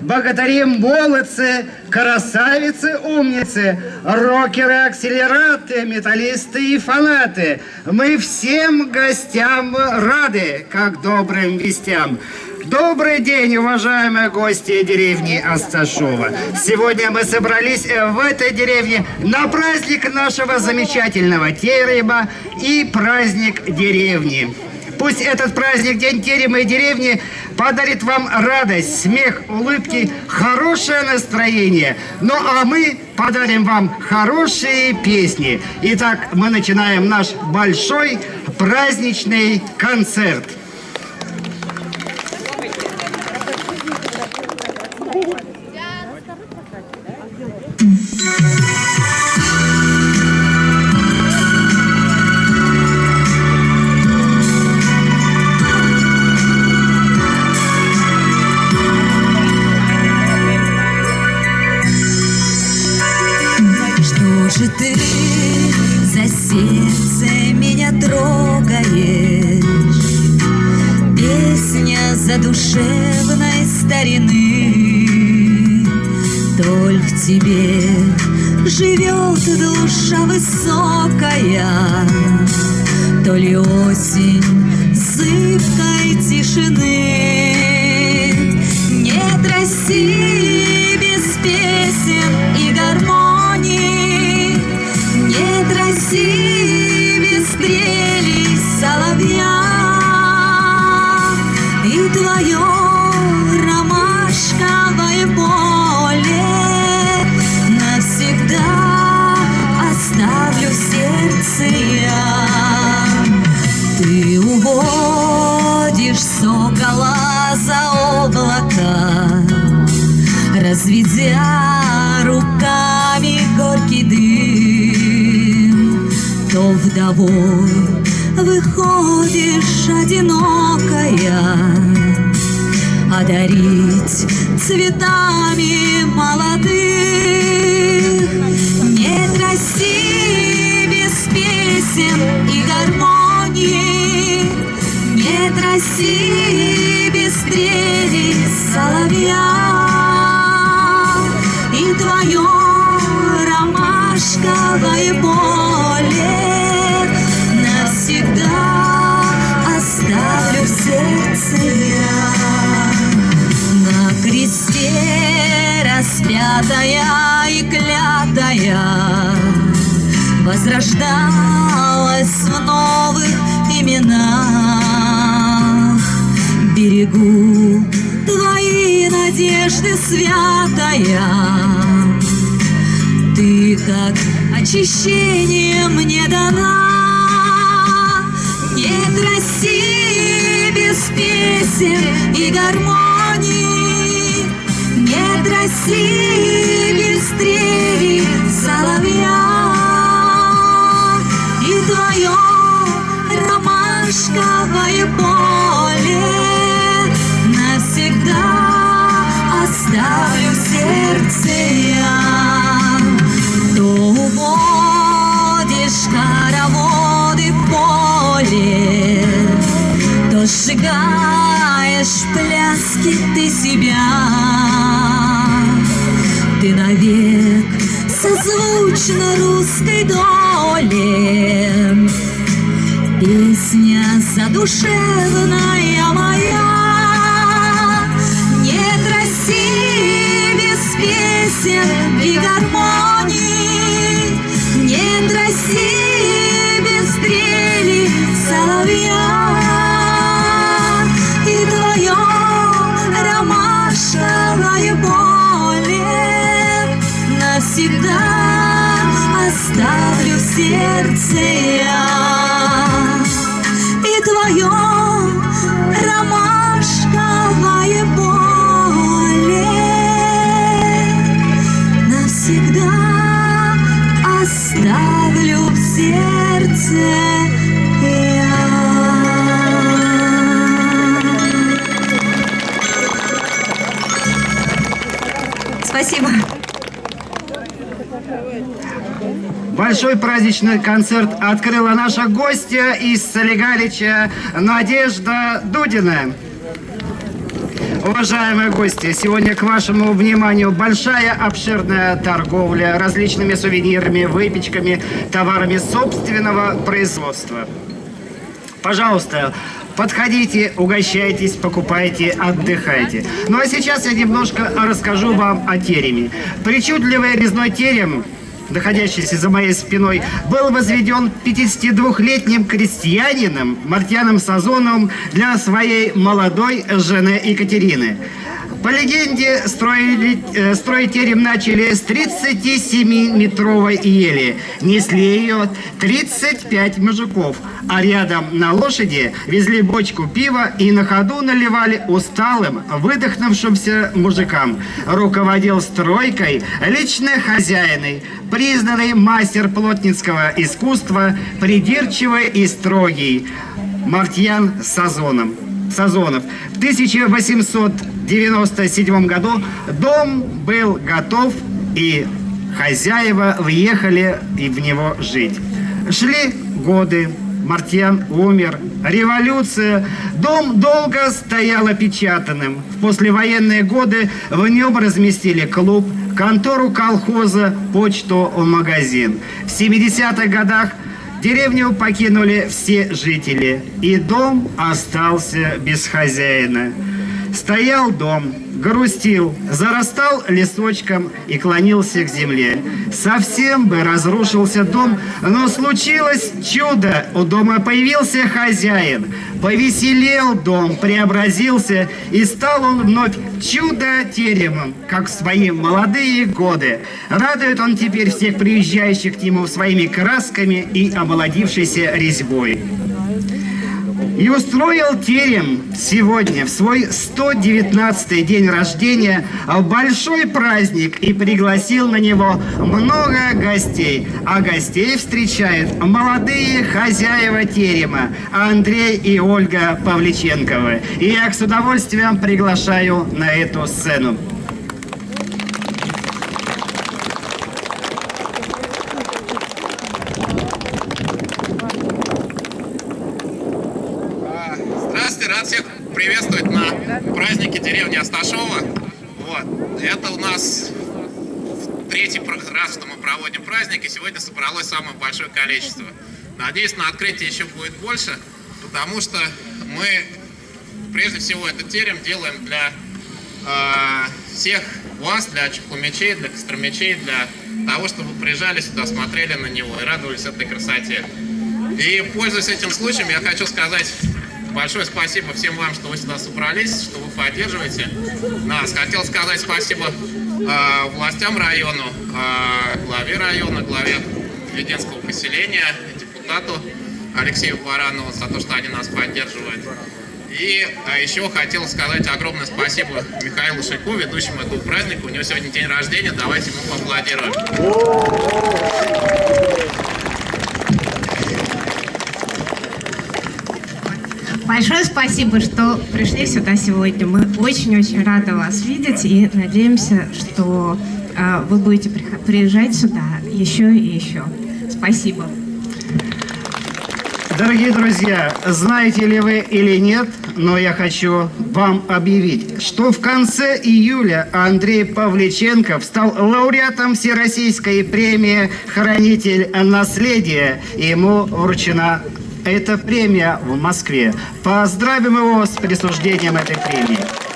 Богатыри, молодцы, красавицы, умницы, рокеры, акселераты, металлисты и фанаты. Мы всем гостям рады, как добрым вестям. Добрый день, уважаемые гости деревни Асташова. Сегодня мы собрались в этой деревне на праздник нашего замечательного тереба и праздник деревни. Пусть этот праздник День терема и деревни подарит вам радость, смех, улыбки, хорошее настроение. Ну а мы подарим вам хорошие песни. Итак, мы начинаем наш большой праздничный концерт. За сердце меня трогаешь? Песня задушевной старины. Только в тебе живет душа высокая. То ли осень зыбкой тишины. Нет России без песен сокола за облака. Разведя руками горький дым То вдовой выходишь одинокая. Одарить цветами молодых. Нет России без песен и гармонии Без стрели соловья. И твое ромашковое поле Навсегда оставлю в сердце я. На кресте распятая и клятая Возрождалась в новых именах Берегу. Твои надежды святая. Ты как очищение мне дана. Нет России без песен и гармонии. Нет России без стрели соловья В пляске ты себя. Ты навек созвучна русской доле. Песня задушевная сердце я И твое ромашковое поле Навсегда оставлю в сердце Спасибо. Большой праздничный концерт открыла наша гостья из Солигалича Надежда Дудина. Уважаемые гости, сегодня к вашему вниманию большая обширная торговля различными сувенирами, выпечками, товарами собственного производства. Пожалуйста, подходите, угощайтесь, покупайте, отдыхайте. Ну а сейчас я немножко расскажу вам о тереме. Причудливый резной терем находящийся за моей спиной, был возведен 52-летним крестьянином Мартьяном Сазоновым для своей молодой жены Екатерины. По легенде, строили, э, строить терем начали с 37-метровой ели. Несли ее 35 мужиков, а рядом на лошади везли бочку пива и на ходу наливали усталым, выдохнувшимся мужикам. Руководил стройкой лично хозяиной, признанный мастер плотницкого искусства, придирчивый и строгий Мартьян Сазоном. Сазонов. В 1897 году дом был готов, и хозяева въехали и в него жить. Шли годы, Мартьян умер, революция. Дом долго стоял опечатанным. В послевоенные годы в нем разместили клуб, контору колхоза, почту, магазин. В 70-х годах Деревню покинули все жители, и дом остался без хозяина. Стоял дом, грустил, зарастал лесочком и клонился к земле. Совсем бы разрушился дом, но случилось чудо. У дома появился хозяин. Повеселел дом, преобразился, и стал он вновь чудо-теремом, как в свои молодые годы. Радует он теперь всех приезжающих к нему своими красками и омолодившейся резьбой. И устроил терем сегодня, в свой 119-й день рождения, большой праздник и пригласил на него много гостей. А гостей встречают молодые хозяева терема Андрей и Ольга Павличенковы. И я с удовольствием приглашаю на эту сцену. Сегодня собралось самое большое количество. Надеюсь, на открытие еще будет больше, потому что мы, прежде всего, этот терем делаем для э, всех вас, для чехломечей, для костромечей, для того, чтобы приезжали сюда, смотрели на него и радовались этой красоте. И, пользуясь этим случаем, я хочу сказать большое спасибо всем вам, что вы сюда собрались, что вы поддерживаете нас. Хотел сказать спасибо э, властям району, э, главе района, главе Веденского поселения, депутату Алексею Баранову за то, что они нас поддерживают. И а еще хотел сказать огромное спасибо Михаилу Шику, ведущему этого праздника. У него сегодня день рождения, давайте ему поаплодируем. Большое спасибо, что пришли сюда сегодня. Мы очень-очень рады вас видеть и надеемся, что э, вы будете приезжать сюда еще и еще. Спасибо. Дорогие друзья, знаете ли вы или нет, но я хочу вам объявить, что в конце июля Андрей Павличенков стал лауреатом Всероссийской премии «Хранитель наследия». Ему вручена эта премия в Москве. Поздравим его с присуждением этой премии.